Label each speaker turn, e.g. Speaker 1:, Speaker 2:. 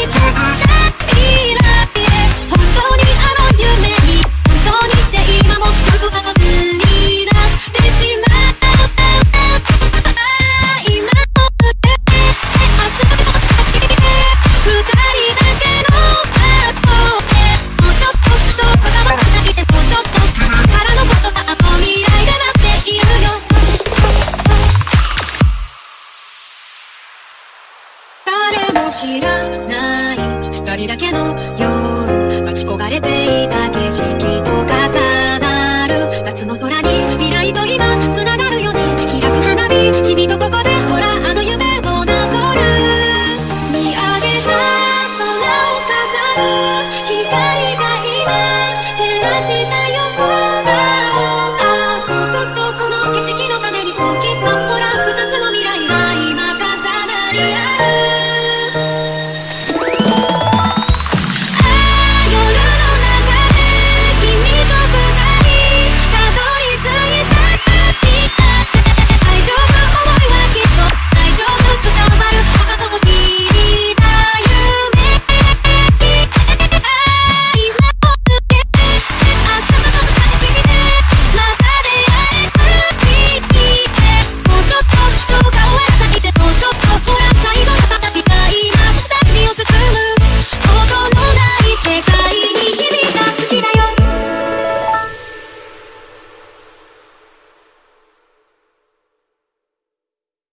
Speaker 1: each other 知らない。二人だけの夜待ち焦がれていた景色と重なる。夏の空に未来と今つながるよね。開く花火君とここでほらあの夢をなぞる。見上げた空を飾る。光が今照らした横顔。ああそうするとこの景色のためにそうきっとほら2つの未来が今重なり合う。